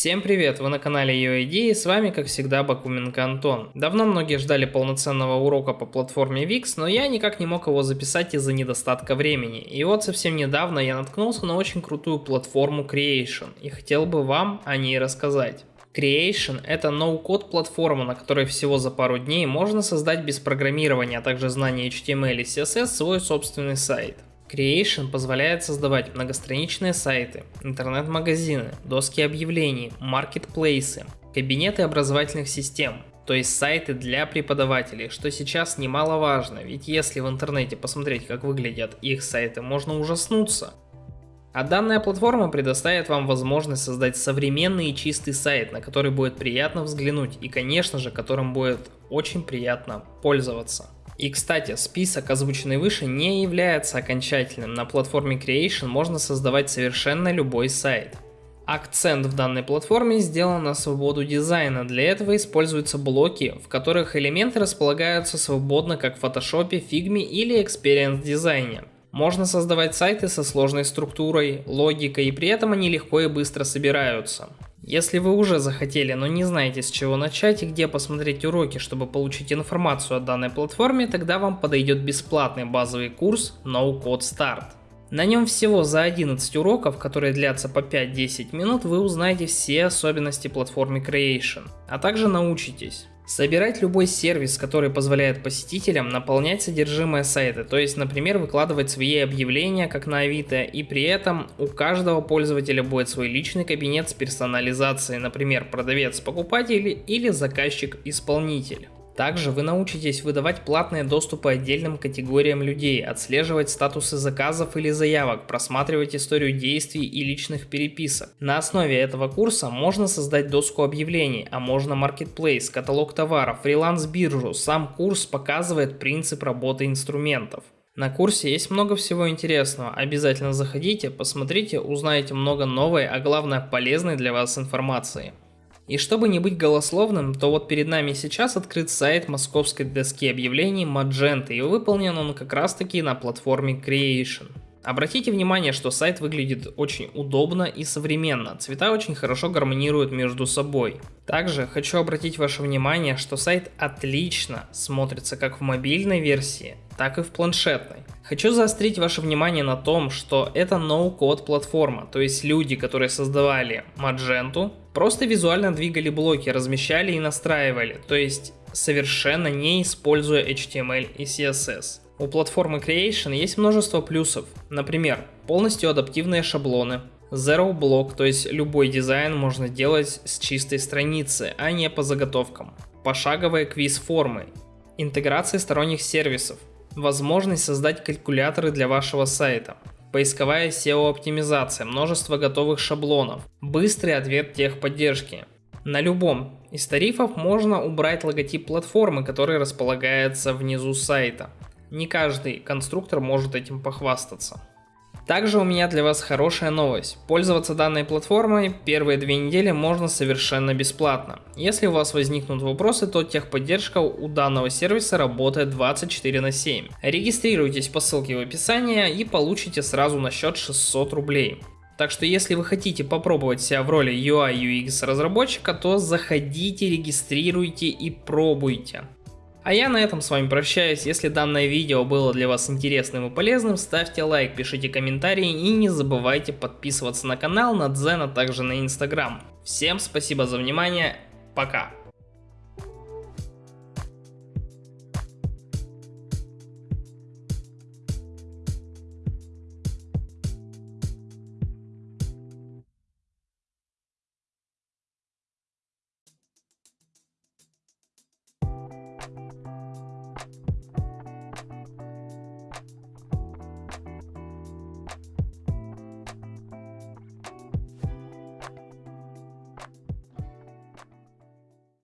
Всем привет, вы на канале UID и с вами как всегда Бакуменко Антон. Давно многие ждали полноценного урока по платформе VIX, но я никак не мог его записать из-за недостатка времени. И вот совсем недавно я наткнулся на очень крутую платформу Creation и хотел бы вам о ней рассказать. Creation – это ноу-код платформа, на которой всего за пару дней можно создать без программирования, а также знания HTML и CSS свой собственный сайт. Creation позволяет создавать многостраничные сайты, интернет-магазины, доски объявлений, маркетплейсы, кабинеты образовательных систем, то есть сайты для преподавателей, что сейчас немаловажно, ведь если в интернете посмотреть, как выглядят их сайты, можно ужаснуться. А данная платформа предоставит вам возможность создать современный и чистый сайт, на который будет приятно взглянуть и, конечно же, которым будет очень приятно пользоваться. И кстати, список, озвученный выше, не является окончательным. На платформе Creation можно создавать совершенно любой сайт. Акцент в данной платформе сделан на свободу дизайна. Для этого используются блоки, в которых элементы располагаются свободно как в Photoshop, Figma или Experience дизайне. Можно создавать сайты со сложной структурой, логикой и при этом они легко и быстро собираются. Если вы уже захотели, но не знаете с чего начать и где посмотреть уроки, чтобы получить информацию о данной платформе, тогда вам подойдет бесплатный базовый курс No Code Start. На нем всего за 11 уроков, которые длятся по 5-10 минут, вы узнаете все особенности платформы Creation, а также научитесь Собирать любой сервис, который позволяет посетителям наполнять содержимое сайта, то есть, например, выкладывать свои объявления, как на Авито, и при этом у каждого пользователя будет свой личный кабинет с персонализацией, например, продавец-покупатель или заказчик-исполнитель. Также вы научитесь выдавать платные доступы отдельным категориям людей, отслеживать статусы заказов или заявок, просматривать историю действий и личных переписок. На основе этого курса можно создать доску объявлений, а можно маркетплейс, каталог товаров, фриланс-биржу. Сам курс показывает принцип работы инструментов. На курсе есть много всего интересного, обязательно заходите, посмотрите, узнаете много новой, а главное полезной для вас информации. И чтобы не быть голословным, то вот перед нами сейчас открыт сайт московской доски объявлений Magento, и выполнен он как раз таки на платформе Creation. Обратите внимание, что сайт выглядит очень удобно и современно, цвета очень хорошо гармонируют между собой. Также хочу обратить ваше внимание, что сайт отлично смотрится как в мобильной версии, так и в планшетной. Хочу заострить ваше внимание на том, что это no-code платформа, то есть люди, которые создавали Magento, просто визуально двигали блоки, размещали и настраивали, то есть совершенно не используя HTML и CSS. У платформы Creation есть множество плюсов, например, полностью адаптивные шаблоны, Zero Block, то есть любой дизайн можно делать с чистой страницы, а не по заготовкам. Пошаговые квиз-формы, интеграция сторонних сервисов, возможность создать калькуляторы для вашего сайта, поисковая SEO-оптимизация, множество готовых шаблонов, быстрый ответ техподдержки. На любом из тарифов можно убрать логотип платформы, который располагается внизу сайта. Не каждый конструктор может этим похвастаться. Также у меня для вас хорошая новость. Пользоваться данной платформой первые две недели можно совершенно бесплатно. Если у вас возникнут вопросы, то техподдержка у данного сервиса работает 24 на 7. Регистрируйтесь по ссылке в описании и получите сразу на счет 600 рублей. Так что если вы хотите попробовать себя в роли UI UX разработчика, то заходите, регистрируйте и пробуйте. А я на этом с вами прощаюсь. Если данное видео было для вас интересным и полезным, ставьте лайк, пишите комментарии и не забывайте подписываться на канал, на Дзен, а также на Инстаграм. Всем спасибо за внимание, пока.